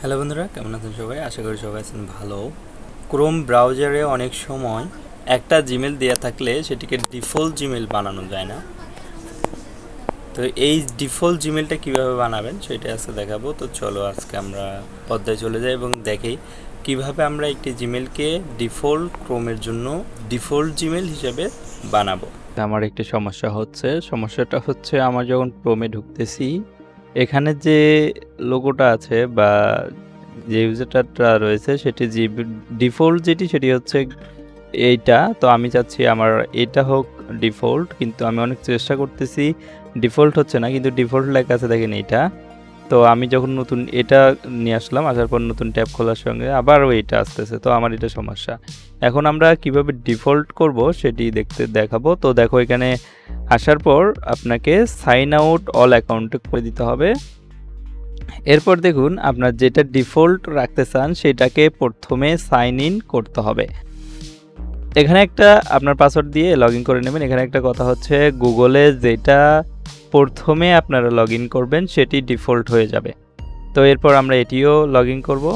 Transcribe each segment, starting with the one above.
Hello বন্ধুরা, কেমন আছেন সবাই? আশা করি সবাই আছেন ভালো। ক্রোম ব্রাউজারে অনেক সময় একটা জিমেল দেওয়া থাকলে সেটিকে ডিফল্ট জিমেল বানানো যায় না। তো এই ডিফল্ট জিমেলটা কীভাবে বানাবেন সেটা আজকে দেখাবো। তো চলো আজকে আমরা পর্দায় চলে যাই এবং দেখি কীভাবে আমরা একটি জিমেলকে ডিফল্ট ক্রোমের জন্য ডিফল্ট জিমেল হিসেবে বানাবো। আমার একটি সমস্যা হচ্ছে। সমস্যাটা হচ্ছে, আমার যখন ক্রোমে ঢুকতেছি এখানে যে লোগোটা আছে বা যে ইউজারটা রয়েছে সেটি যে ডিফল্ট যেটি সেটি হচ্ছে এইটা। তো আমি চাচ্ছি আমার এটা হোক ডিফল্ট কিন্তু আমি অনেক চেষ্টা করতেছি। ডিফল্ট হচ্ছে না, কিন্তু ডিফল্ট লেখা আছে দেখেন এইটা। তো আমি যখন নতুন এটা নিয়ে আসলাম, আসার পর নতুন ট্যাব খোলার সঙ্গে আবারও এইটা আসতেছে, তো আমার এটা সমস্যা। এখন আমরা কীভাবে ডিফল্ট করব সেটি দেখতে দেখাবো। তো দেখো এখানে আসার পর আপনাকে সাইন আউট অল অ্যাকাউন্টে করে দিতে হবে। এরপর দেখুন, আপনার যেটা ডিফল্ট রাখতে চান সেটাকে প্রথমে সাইন ইন করতে হবে। এখানে একটা আপনার পাসওয়ার্ড দিয়ে লগ করে নেবেন। এখানে একটা কথা হচ্ছে, গুগলে যেটা প্রথমে আপনারা লগ করবেন, সেটি ডিফল্ট হয়ে যাবে। তো এরপর আমরা এটিও লগ ইন করব।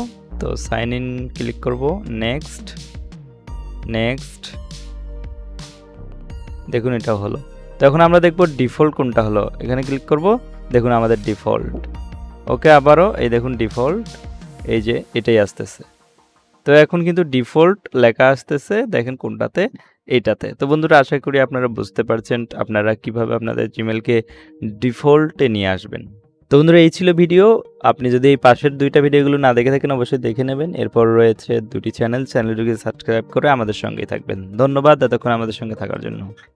তো সাইন ইন ক্লিক করব নেক্সট নেক্সট দেখুন এটা হলো। তো এখন আমরা দেখব ডিফল্ট কোনটা হলো। এখানে ক্লিক করব, দেখুন আমাদের ডিফল্ট ওকে, আবারও এই দেখুন ডিফল্ট এই যে এটাই আসতেছে। তো এখন কিন্তু ডিফল্ট লেখা আসতেছে, দেখেন কোনটাতে? এটাতে তো বন্ধুরা, আশা করি আপনারা বুঝতে পারছেন আপনারা কীভাবে আপনাদের জিমেলকে ডিফল্টে নিয়ে আসবেন। তো বন্ধুরা, এই ছিল ভিডিও। আপনি যদি এই পাশের দুইটা ভিডিওগুলো না দেখে থাকেন, অবশ্যই দেখে নেবেন। এরপর রয়েছে দুটি চ্যানেল। চ্যানেলটিকে সাবস্ক্রাইব করে আমাদের সঙ্গেই থাকবেন। ধন্যবাদ এতক্ষণ আমাদের সঙ্গে থাকার জন্য।